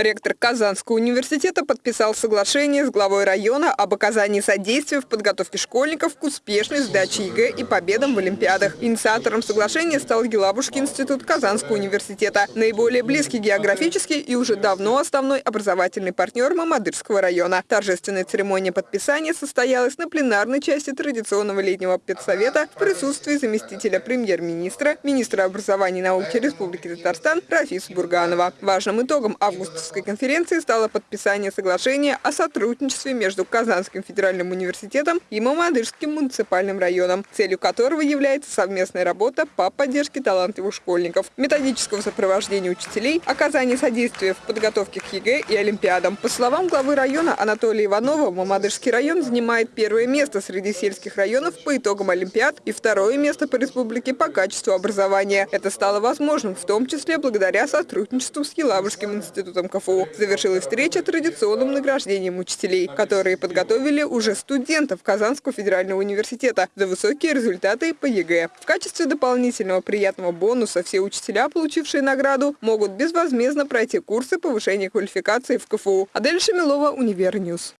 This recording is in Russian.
Ректор Казанского университета подписал соглашение с главой района об оказании содействия в подготовке школьников к успешной сдаче ЕГЭ и победам в Олимпиадах. Инициатором соглашения стал Елабужский институт Казанского университета, наиболее близкий географически и уже давно основной образовательный партнер Мамадышского района. Торжественная церемония подписания состоялась на пленарной части традиционного летнего педсовета в присутствии заместителя премьер-министра, министра образования и науки Республики Татарстан Рафиса Бурганова. Важным итогом августовской конференции стало подписание соглашения о сотрудничестве между Казанским федеральным университетом и Мамадышским муниципальным районом, целью которого является совместная работа по поддержке талантливых школьников, методического сопровождения учителей, оказание содействия в подготовке к ЕГЭ и Олимпиадам. По словам главы района Анатолия Иванова, Мамадышский район занимает первое место среди сельских районов по итогам Олимпиад и второе место по республике по качеству образования. Это стало возможным в том числе благодаря сотрудничеству с Елабужским институтом КФУ. Завершилась встреча традиционным награждением учителей, которые подготовили уже студентов Казанского федерального университета за высокие результаты по ЕГЭ. В качестве дополнительного приятного бонуса все учителя, получившие награду, могут безвозмездно пройти курсы повышения квалификации в КФУ. Адель Шамилова, Универ News.